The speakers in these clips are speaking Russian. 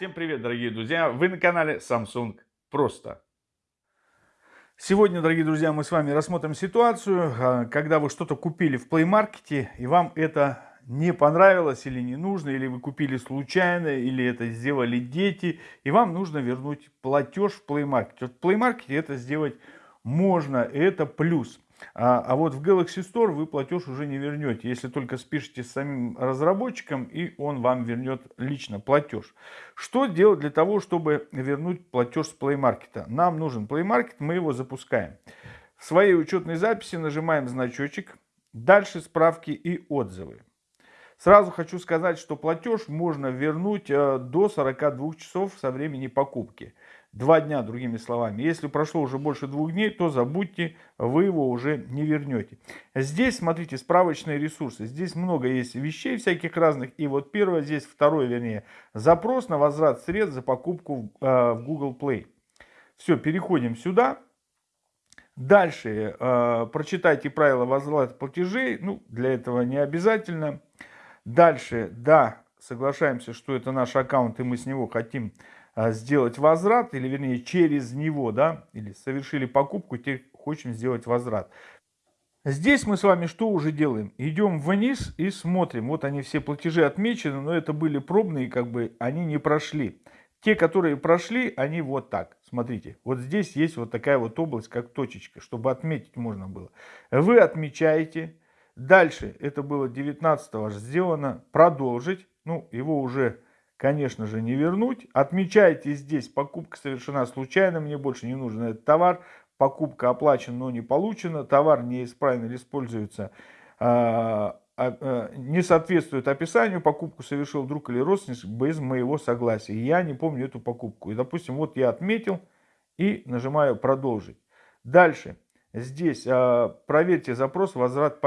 Всем привет, дорогие друзья! Вы на канале Samsung Просто. Сегодня, дорогие друзья, мы с вами рассмотрим ситуацию, а, когда вы что-то купили в Play Market, и вам это не понравилось или не нужно, или вы купили случайно, или это сделали дети, и вам нужно вернуть платеж в Play Market. Вот в Play Market это сделать можно, это плюс. А, а вот в Galaxy Store вы платеж уже не вернете, если только спишете с самим разработчиком, и он вам вернет лично платеж. Что делать для того, чтобы вернуть платеж с Play Market? Нам нужен Play Market, мы его запускаем. В своей учетной записи нажимаем значочек, дальше справки и отзывы. Сразу хочу сказать, что платеж можно вернуть э, до 42 часов со времени покупки. Два дня, другими словами. Если прошло уже больше двух дней, то забудьте, вы его уже не вернете. Здесь, смотрите, справочные ресурсы. Здесь много есть вещей всяких разных. И вот первое, здесь второе, вернее, запрос на возврат средств за покупку э, в Google Play. Все, переходим сюда. Дальше э, прочитайте правила возврата платежей. Ну, для этого не обязательно. Дальше, да, соглашаемся, что это наш аккаунт, и мы с него хотим сделать возврат, или вернее через него, да, или совершили покупку, теперь хотим сделать возврат. Здесь мы с вами что уже делаем? Идем вниз и смотрим. Вот они все платежи отмечены, но это были пробные, как бы они не прошли. Те, которые прошли, они вот так. Смотрите, вот здесь есть вот такая вот область, как точечка, чтобы отметить можно было. Вы отмечаете, Дальше, это было 19 сделано, продолжить. Ну, его уже, конечно же, не вернуть. Отмечайте здесь, покупка совершена случайно, мне больше не нужен этот товар. Покупка оплачена, но не получена. Товар неисправен или используется, а, а, а, не соответствует описанию. Покупку совершил друг или родственник без моего согласия. Я не помню эту покупку. И, допустим, вот я отметил и нажимаю «Продолжить». Дальше. Здесь проверьте запрос, возврат,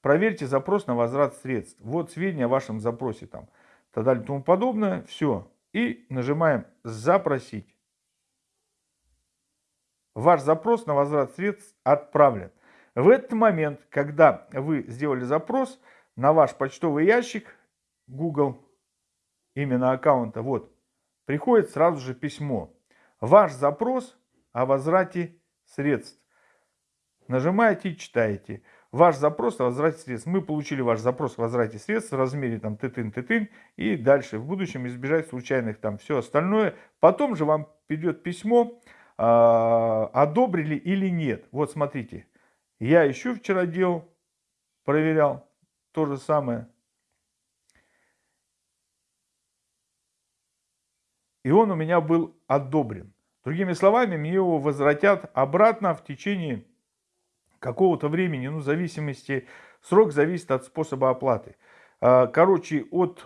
проверьте запрос на возврат средств. Вот сведения о вашем запросе там, так далее и тому подобное. Все. И нажимаем «Запросить». Ваш запрос на возврат средств отправлен. В этот момент, когда вы сделали запрос на ваш почтовый ящик Google, именно аккаунта, вот, приходит сразу же письмо. Ваш запрос о возврате средств. Нажимаете и читаете. Ваш запрос о возврате средств. Мы получили ваш запрос о возврате средств в размере там тытын-тытын. И дальше в будущем избежать случайных там все остальное. Потом же вам придет письмо, э, одобрили или нет. Вот смотрите. Я еще вчера делал, проверял то же самое. И он у меня был одобрен. Другими словами, мне его возвратят обратно в течение какого-то времени, ну, в зависимости, срок зависит от способа оплаты. А, короче, от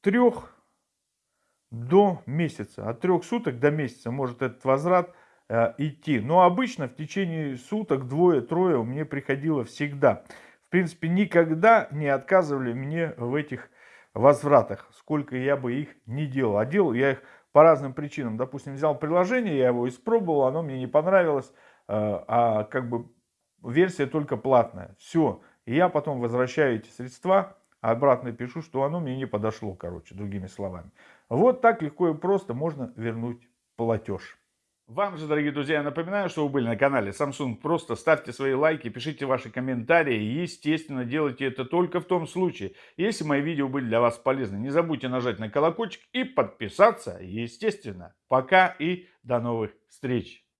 трех до месяца, от трех суток до месяца может этот возврат а, идти. Но обычно в течение суток двое-трое мне приходило всегда. В принципе, никогда не отказывали мне в этих возвратах, сколько я бы их не делал. А делал я их по разным причинам. Допустим, взял приложение, я его испробовал, оно мне не понравилось, а, а как бы версия только платная. Все. И я потом возвращаю эти средства, а обратно пишу, что оно мне не подошло, короче, другими словами. Вот так легко и просто можно вернуть платеж. Вам же, дорогие друзья, напоминаю, что вы были на канале Samsung. Просто ставьте свои лайки, пишите ваши комментарии. И, естественно, делайте это только в том случае, если мои видео были для вас полезны. Не забудьте нажать на колокольчик и подписаться, естественно. Пока и до новых встреч.